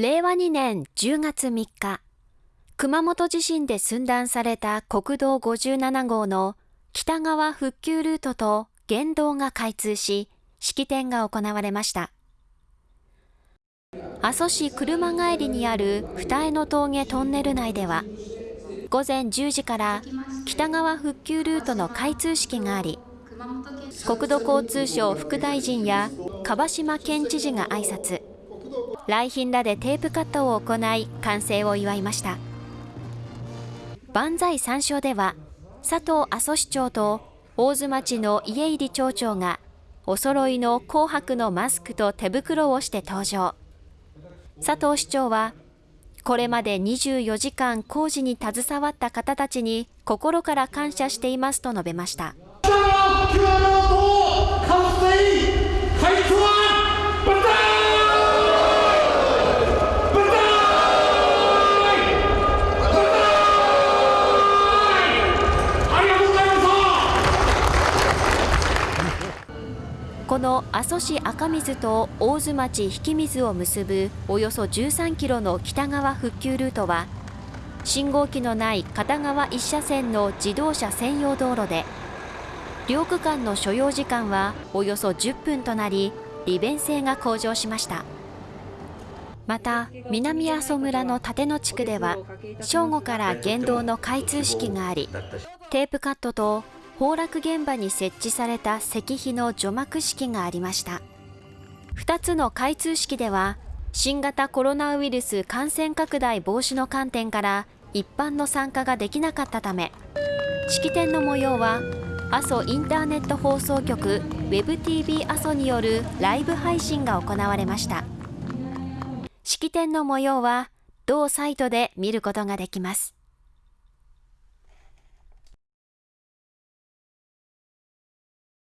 令和2年10月3日、熊本地震で寸断された国道57号の北側復旧ルートと県道が開通し、式典が行われました。阿蘇市車帰りにある二重の峠トンネル内では、午前10時から北側復旧ルートの開通式があり、国土交通省副大臣や樺島県知事が挨拶。来賓らでテープカットを行い完成を祝いました。万歳三唱では佐藤阿蘇市長と大津町の家入町長がお揃いの紅白のマスクと手袋をして登場。佐藤市長はこれまで24時間工事に携わった方たちに心から感謝していますと述べました。この阿蘇市赤水と大津町引水を結ぶおよそ13キロの北側復旧ルートは信号機のない片側1車線の自動車専用道路で両区間の所要時間はおよそ10分となり利便性が向上しました。また南阿蘇村の立野地区では正午から県道の開通式がありテープカットと崩落現場に設置された石碑の除幕式がありました。2つの開通式では新型コロナウイルス感染拡大防止の観点から一般の参加ができなかったため式典の模様は阿蘇インターネット放送局 WebTV 阿蘇によるライブ配信が行われました。式典の模様は同サイトで見ることができます。